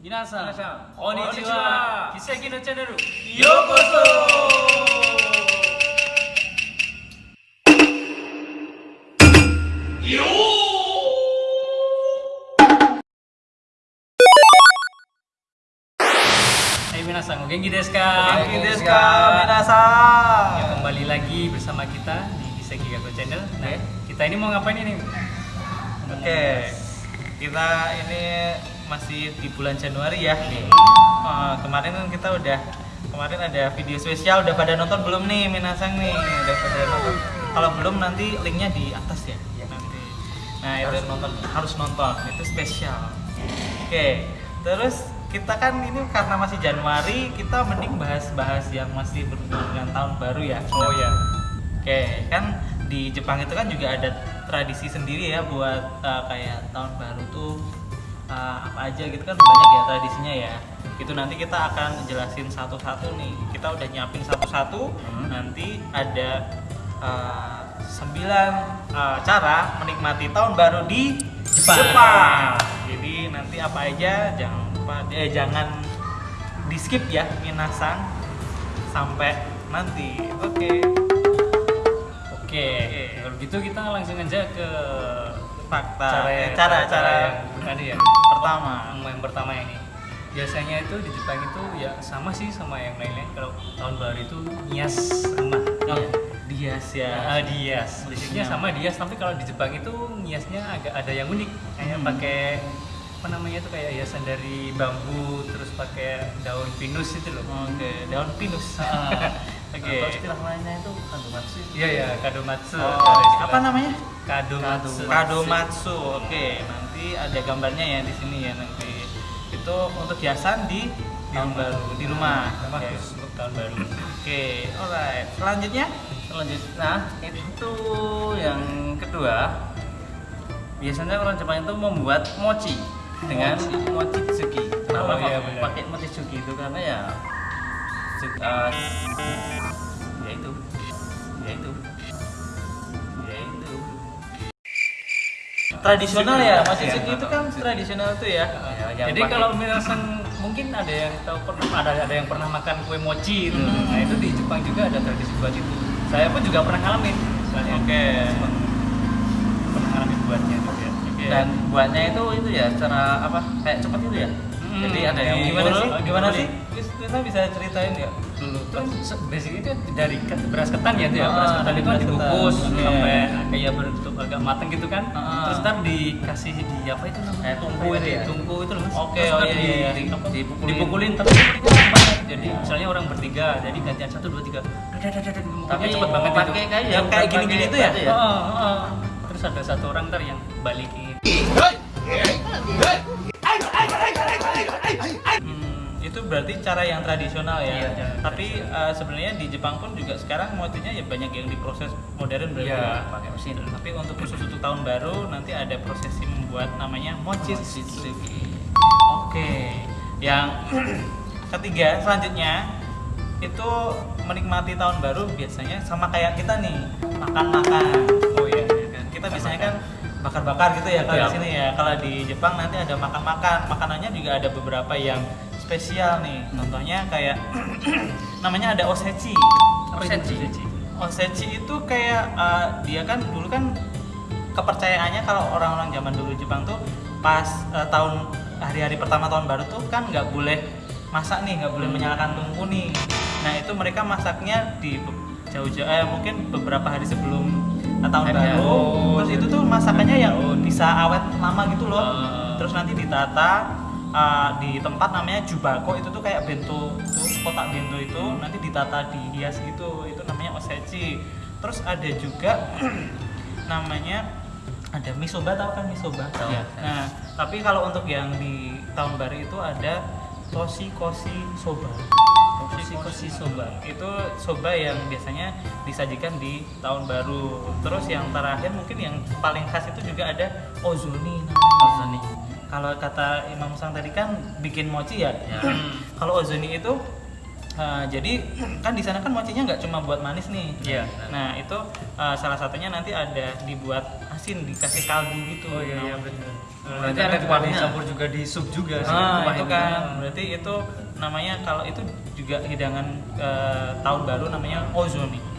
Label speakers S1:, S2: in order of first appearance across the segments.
S1: Minasan, kembali lagi bersama kita di Kiseki Gato Channel. Nah, kita ini mau ngapain ini?
S2: Oke. Okay. Kita ini masih di bulan Januari ya. Eh, kemarin kan kita udah kemarin ada video spesial udah pada nonton belum nih Minasang nih? Udah pada nonton. Kalau belum nanti linknya di atas ya nanti. Nah itu
S3: Harus nonton.
S2: harus nonton. Itu spesial. Oke terus kita kan ini karena masih Januari kita mending bahas-bahas yang masih berhubungan dengan tahun baru ya.
S1: Oh ya.
S2: Oke, kan di Jepang itu kan juga ada tradisi sendiri ya buat uh, kayak tahun baru tuh uh, apa aja gitu kan banyak ya tradisinya ya. Itu nanti kita akan jelasin satu-satu nih. Kita udah nyiapin satu-satu.
S1: Hmm.
S2: Nanti ada uh, sembilan uh, cara menikmati tahun baru di
S1: Jepang.
S2: Jepang. Jadi nanti apa aja jangan lupa eh, jangan di skip ya minasan sampai nanti. Oke.
S1: Oke, kalau gitu kita langsung aja ke
S2: fakta
S1: cara
S2: Eh, cara cara
S1: yang tadi ya.
S2: pertama
S1: Yang, yang pertama ini. Biasanya itu di Jepang itu ya sama sih sama yang lainnya. Kalau tahun baru itu nias rumah.
S2: oh,
S1: Iya.
S2: dias ya
S1: Ah, dias. Basicnya
S2: Iya.
S1: sama dias, tapi kalau di Jepang itu niasnya agak ada yang unik. Kayak
S2: Hmm.
S1: pakai apa namanya itu kayak hiasan dari bambu, terus pakai daun pinus itu loh.
S2: oke daun pinus
S1: Ah,
S2: oke
S3: Atau istilah lainnya itu kandumatsu.
S1: Iya ya, kadomatsu.
S2: Oh, apa namanya
S1: Kadomatsu.
S2: kadomatsu oke nanti ada gambarnya ya di sini ya nanti. Itu untuk hiasan di tahun
S1: rumah.
S2: baru. Di rumah.
S1: Khusus untuk tahun baru.
S2: Oke, alright. Selanjutnya?
S3: Selanjutnya, nah itu yang kedua. Biasanya orang Jepang itu membuat mochi dengan mochi. tsuki. Kenapa
S1: Oh, iya,
S3: pakai mochi tsuki itu? Karena ya tsu-
S2: tradisional ya
S3: iya.
S2: itu kan tradisional tuh ya
S3: Ya,
S1: Jadi
S3: pakai-
S1: kalau minasan mungkin ada yang tahu pernah ada ada yang pernah makan kue mochi itu.
S2: Hmm.
S1: Nah, itu di Jepang juga ada tradisi buat itu. Saya pun juga pernah ngalamin. Soalnya
S2: Oke.
S1: Jepang pernah ngalamin buatnya juga.
S2: Oke.
S3: dan buatnya itu itu ya secara apa kayak cepat itu ya.
S1: Hmm,
S3: Jadi ada yang
S2: gimana sih? Gimana sih? Bis- kita bisa ceritain ya
S1: dulu kan basic itu dari beras ketan ya itu ya?
S2: Ah,
S1: beras ketan itu kan
S2: Oke.
S1: sampai kayak berbentuk agak matang gitu kan?
S2: Ah.
S1: terus ntar dikasih di apa itu namanya?
S3: Tungku itu ya?
S1: tungku itu loh mas.
S2: Oke,
S1: Terus
S2: oh iya,
S1: di-
S2: iya, iya.
S1: di- apa?
S3: Dipukulin.
S1: dipukulin tapi dipukulin banyak jadi misalnya orang bertiga jadi gantian satu dua tiga.
S3: Tapi
S1: cepet banget itu.
S3: pakai kayak
S2: Yang kayak
S3: pakai
S2: gini-gini itu ya?
S1: heeh. terus ada satu orang ntar yang balikin
S2: Hmm, itu berarti cara yang tradisional ya.
S1: Iya,
S2: Tapi eh, sebenarnya di Jepang pun juga sekarang mochinya ya banyak yang diproses modern berarti.
S1: Iya,
S2: ya.
S3: pakai mesin.
S2: Tapi untuk khusus untuk tahun baru nanti ada prosesi membuat namanya mochizuki. Oke. Yang ketiga selanjutnya itu menikmati tahun baru biasanya sama kayak kita nih makan-makan. Oh iya, iya kan. Kita biasanya kan bakar-bakar gitu ya kalau
S1: Iya.
S2: di sini ya. Kalau di Jepang nanti ada makan-makan. Makanannya juga ada beberapa yang spesial nih. Contohnya kayak namanya ada osechi.
S3: Osechi.
S1: osechi?
S2: Osechi itu kayak eh, dia kan dulu kan kepercayaannya kalau orang-orang zaman dulu Jepang tuh pas eh, tahun hari-hari pertama tahun baru tuh kan nggak boleh masak nih, nggak boleh menyalakan tungku nih. Nah itu mereka masaknya di jauh-jauh, eh, mungkin beberapa hari sebelum tahun
S3: Hari
S2: baru.
S1: baru.
S2: Terus itu tuh masakannya yang bisa awet lama gitu loh.
S1: Ah.
S2: Terus nanti ditata eh, di tempat namanya jubako itu tuh kayak bento tuh kotak bento itu nanti ditata dihias gitu itu namanya osechi terus ada juga namanya ada misoba tau kan misoba
S3: Tahu.
S2: Ya. nah tapi kalau untuk yang di tahun baru itu ada toshi koshi soba
S1: koshi soba.
S2: itu soba yang biasanya disajikan di tahun baru terus yang terakhir mungkin yang paling khas itu juga ada ozoni
S3: Ozoni.
S2: kalau kata Imam Sang tadi kan bikin mochi ya.
S3: Ya.
S2: kalau ozoni itu uh, jadi kan di sana kan mochinya nggak cuma buat manis nih.
S1: Iya.
S2: Nah itu uh, salah satunya nanti ada dibuat asin dikasih kaldu gitu
S1: oh iya iya
S2: Nah,
S1: betul
S3: Berarti
S1: Nanti
S3: ada kuahnya.
S1: dicampur juga di sup juga sih
S2: Ah,
S3: kuah
S2: itu kan berarti itu namanya kalau itu juga hidangan eh, tahun baru namanya ozoni itu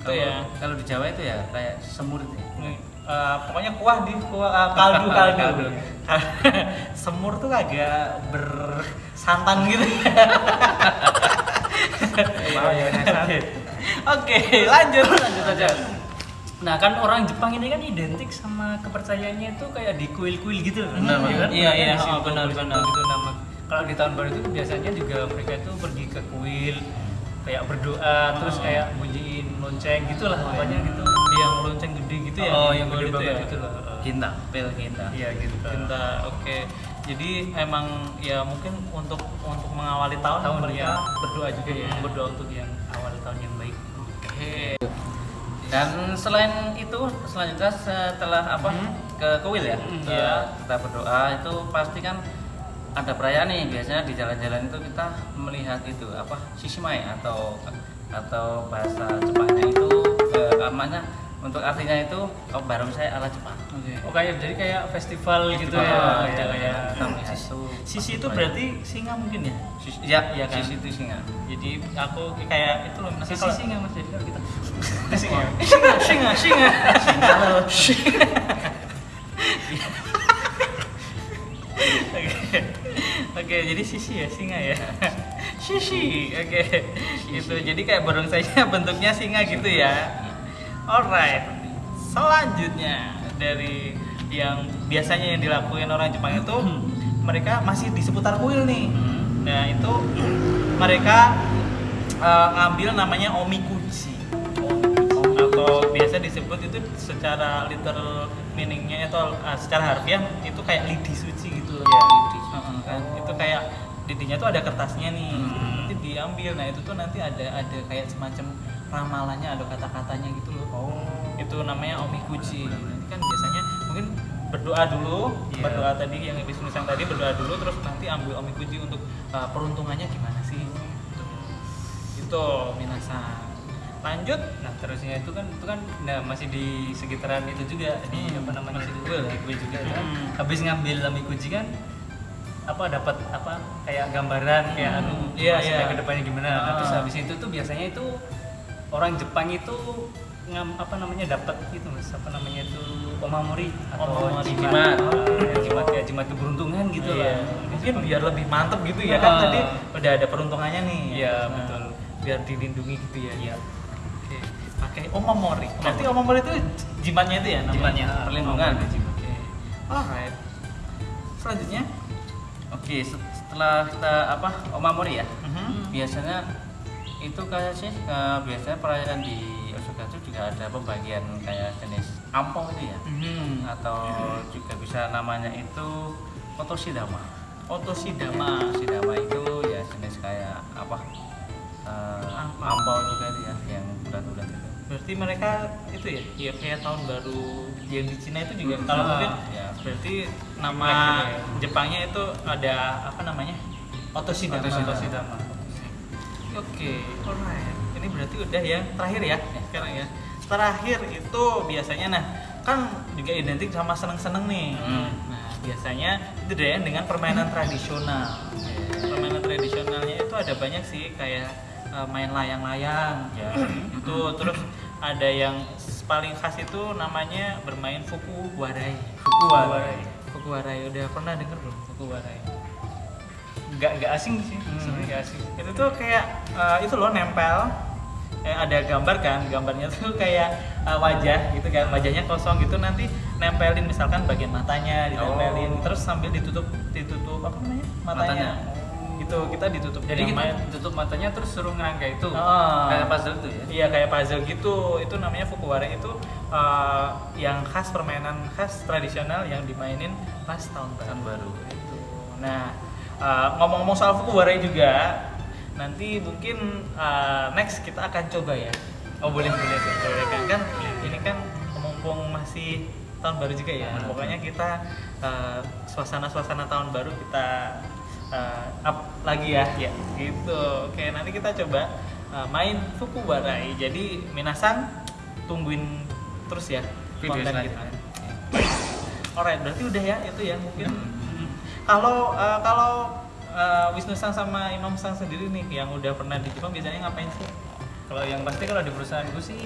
S3: Kalau
S2: ya
S3: kalau di Jawa itu ya kayak semur itu. ya.
S2: Eh, pokoknya kuah di kuah eh, kaldu kaldu
S1: Kaldu.
S2: semur tuh agak bersantan gitu
S1: ya,
S2: Oke. oke lanjut lanjut aja
S1: Nah kan orang Jepang ini kan identik sama kepercayaannya itu kayak di kuil-kuil gitu loh.
S3: Benar,
S1: Iya kan?
S2: Iya, iya,
S1: Di
S2: oh, benar, benar.
S1: Gitu nama. Kalau di tahun baru itu biasanya juga mereka itu pergi ke kuil kayak berdoa terus
S2: Oh.
S1: kayak bunyiin lonceng gitulah pokoknya gitu.
S2: yang lonceng gede gitu ya
S1: oh, yang gede
S2: itu
S1: banget
S2: ya?
S1: gitu loh.
S3: Ginta, pel ginta.
S1: Iya gitu.
S2: Cinta, oke. Jadi emang ya mungkin untuk untuk mengawali tahun,
S1: Tahun,
S2: mereka
S1: ya.
S2: berdoa juga ya.
S1: berdoa untuk yang awal tahun yang baik.
S2: Oke.
S3: Dan selain itu selanjutnya setelah apa
S2: Hmm.
S3: ke kuil ya,
S1: Hmm,
S3: kita, kita berdoa itu pasti kan ada perayaan nih. Biasanya di jalan-jalan itu kita melihat itu apa sisimae atau atau bahasa Jepangnya itu eh, namanya untuk artinya itu oh, baru saya ala Jepang.
S2: Oke.
S1: Oh kayak jadi kayak festival gitu ya. Iya, iya.
S3: itu.
S2: Sisi itu berarti singa mungkin ya.
S3: Sisi, ya,
S2: Iya kan?
S3: sisi itu singa.
S2: Jadi aku kayak itu loh
S1: Sisi
S2: kalau-
S1: singa mas jadi kalau kita
S2: singa singa singa singa singa Oke, oke, jadi sisi ya singa ya. Sisi, oke. Gitu. Jadi kayak barongsainya bentuknya singa gitu ya. Alright. Selanjutnya dari yang biasanya yang dilakukan orang Jepang itu mereka masih di seputar kuil nih. Nah itu mereka eh, ngambil namanya omikuchi atau biasa disebut itu secara literal meaningnya atau eh, secara harfiah itu kayak lidi suci gitu loh.
S3: Iya, lidi.
S2: Heeh, kan. Itu kayak lidinya tuh ada kertasnya nih.
S3: Hmm.
S2: Nanti diambil. Nah, itu tuh nanti ada ada kayak semacam ramalannya, ada kata-katanya gitu loh.
S1: Oh.
S2: Itu namanya omikuchi. Nanti kan biasanya mungkin berdoa dulu,
S1: Iya.
S2: berdoa tadi yang habis nulisang tadi berdoa dulu terus nanti ambil omikuchi untuk uh, peruntungannya gimana sih? Gitu. Itu minasan. Lanjut
S1: Nah terusnya itu kan itu kan nah masih di sekitaran itu juga di
S2: Hmm,
S1: apa namanya
S2: masih
S1: itu
S2: kuil.
S1: di juga kan.
S2: Hmm.
S1: Habis ngambil lamikuji kan apa dapat apa kayak gambaran kayak
S2: Hmm,
S1: anu
S2: iya,
S1: maksudnya
S2: iya.
S1: ke depannya gimana. Nah, terus
S2: Ah.
S1: habis itu tuh biasanya itu orang Jepang itu ngam apa namanya dapat itu mas apa namanya itu omamori atau
S2: Omamori.
S1: jimat Ah, jimat ya jimat keberuntungan gitu
S2: Iya.
S1: lah
S2: Mungkin biar lebih mantep gitu ya kan
S1: Ah.
S2: tadi udah ada peruntungannya nih.
S1: Iya,
S2: Nah,
S1: betul.
S2: Biar dilindungi gitu ya.
S1: Iya.
S2: Oke. Pakai omamori. Berarti omamori itu jimatnya itu ya namanya?
S1: Jimatnya,
S3: perlindungan.
S2: Oke. Alright. Selanjutnya.
S3: Oke, set- setelah kita apa omamori ya.
S2: Mhm.
S3: Biasanya itu kayak sih eh, biasanya perayaan di Osaka itu juga ada pembagian kayak jenis ampau itu ya
S2: Mhm.
S3: atau juga bisa namanya itu otosidama.
S2: Otosidama.
S3: Otosidama itu ya jenis kayak apa eh,
S2: Ampau.
S3: ampau juga itu ya yang bulan-bulan itu.
S2: Berarti mereka itu ya, ya kayak tahun baru yang di Cina itu juga. Kalau
S1: Ah,
S2: mungkin
S3: ya.
S2: berarti nama
S1: gitu ya.
S2: Jepangnya itu ada apa namanya? Otosidama.
S3: Otosidama.
S2: Oke, alright. Ini berarti udah yang terakhir ya, sekarang ya. Terakhir itu biasanya nah kan juga identik sama seneng-seneng nih.
S3: Hmm.
S2: Nah biasanya itu deh dengan permainan tradisional. Permainan tradisionalnya itu ada banyak sih kayak eh, main layang-layang.
S3: Ya.
S2: itu terus ada yang paling khas itu namanya bermain fuku warai.
S1: Fukuwarai.
S2: Fuku warai udah pernah denger belum fuku warai?
S1: Nggak nggak asing sih
S2: Hmm.
S1: sebenarnya nggak asing
S2: itu tuh kayak eh, itu loh nempel eh, ada gambar kan gambarnya tuh kayak eh, wajah gitu kan wajahnya kosong gitu nanti nempelin misalkan bagian matanya ditempelin
S3: Oh.
S2: terus sambil ditutup ditutup apa namanya matanya, gitu kita ditutup
S1: jadi kita
S2: main-
S1: tutup matanya terus suruh ngerangka itu
S2: Ah.
S3: Kayak puzzle itu ya.
S2: Iya kayak puzzle gitu. Itu namanya fukuwara itu eh, yang khas permainan khas tradisional yang dimainin pas tahun baru.
S3: Tahun baru.
S2: Itu. Nah eh, ngomong-ngomong soal fukuwara juga, nanti mungkin eh, next kita akan coba ya. Oh boleh boleh boleh kan kan ini kan mumpung masih tahun baru juga ya.
S3: Hmm.
S2: Pokoknya kita eh, suasana-suasana tahun baru kita eh, up lagi ya.
S1: Iya.
S2: Gitu. Oke, nanti kita coba uh, main Fukuwarai. Jadi minasan tungguin terus ya
S3: Video
S2: konten kita. Alright, berarti udah ya itu ya mungkin. Kalau eh, kalau eh, Wisnu Sang sama Imam Sang sendiri nih yang udah pernah di Jepang biasanya ngapain sih?
S1: Kalau yang pasti kalau di perusahaanku sih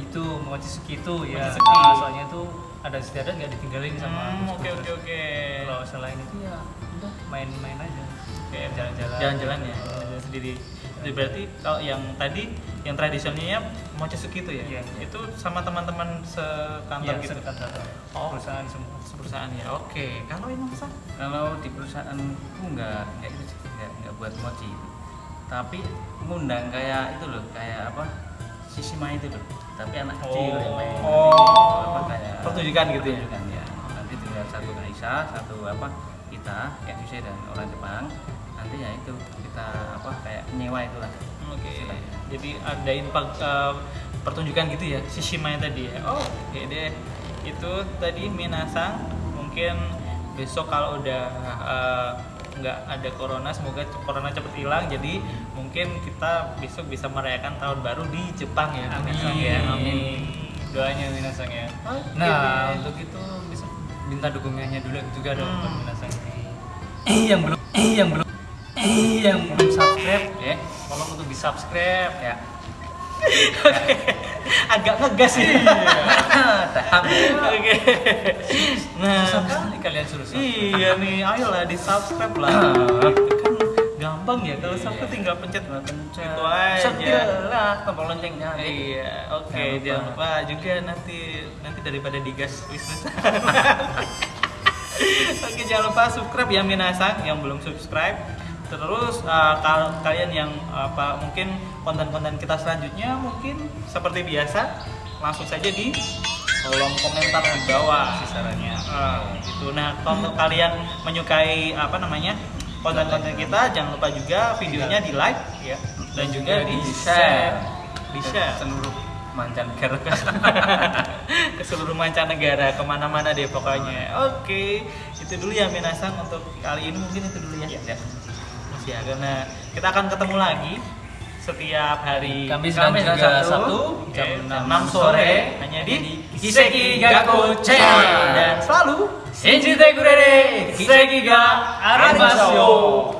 S1: itu Mochizuki itu ya.
S2: Mochizuki.
S1: Ah, soalnya itu ada istiadat nggak ditinggalin sama
S2: Hmm, oke oke oke.
S1: Kalau selain itu ya udah main-main aja. Kayak jalan-jalan.
S2: Jalan-jalan ya, jalan sendiri. Jadi berarti kalau yang tadi yang tradisionalnya Mochizuki itu ya,
S1: Iya, iya.
S2: itu sama teman-teman sekantor
S1: Iya,
S2: gitu.
S1: sekantor.
S2: Oh.
S1: Perusahaan semua.
S2: Perusahaan ya. Oke. Kalau Imam Sang?
S3: kalau di perusahaanku nggak nggak itu sih nggak, nggak buat mochi tapi ngundang kayak itu loh kayak apa sisima itu loh tapi anak kecil yang main
S2: Oh.
S3: apa kayak
S2: Pertunjukan gitu ya?
S3: pertunjukan, ya nanti tinggal satu Aisyah satu apa kita yang Indonesia dan orang Jepang nanti ya itu kita apa kayak nyewa itulah
S2: Oke.
S3: Istilahnya.
S2: Jadi adain pag- eh, pertunjukan gitu ya, Shishima tadi ya. Oh, oke deh. Itu tadi Minasang mungkin besok kalau udah nggak ada corona, semoga corona cepet hilang. Jadi mungkin kita besok bisa merayakan tahun baru di Jepang ya, Minasang ya. Amin.
S1: Doanya Minasang ya.
S2: Oke
S1: Nah, untuk itu bisa minta dukungannya dulu juga dong
S2: Hmm.
S1: Minasang ini. Eh, yang belum eh, yang belum yang belum subscribe
S3: ya
S1: tolong untuk di subscribe
S3: ya
S2: agak ngegas sih.
S3: Tahap.
S2: Oke. Nah,
S1: susah kali kalian suruh subscribe
S2: Iya nih, ayolah di subscribe lah. Itu kan gampang ya kalau subscribe tinggal pencet
S3: pencet
S2: itu aja.
S3: Setelah tombol loncengnya
S2: Iya, oke.
S3: Jangan lupa.
S2: Jangan lupa juga nanti nanti daripada digas bisnis. oke, jangan lupa subscribe ya Minasang yang belum subscribe. Terus uh, kalian yang apa mungkin konten-konten kita selanjutnya mungkin seperti biasa langsung saja di kolom komentar di bawah sarannya. gitu. Nah, kalau kalian menyukai apa namanya konten-konten kita, jangan lupa juga videonya di like ya dan juga di share, di share
S3: seluruh mancanegara
S2: ke seluruh mancanegara ke mana-mana deh pokoknya. Oke, itu dulu ya Minasang untuk kali ini mungkin itu dulu ya.
S3: ya.
S2: Ya, karena kita akan ketemu lagi setiap hari
S1: Kamis dan
S2: Kamis
S1: juga Sabtu,
S2: jam
S1: jam
S2: 6
S1: 6
S2: sore hanya di Kiseki Gaku Channel. Dan selalu
S1: Shinji te kurere kiseki ga arimasu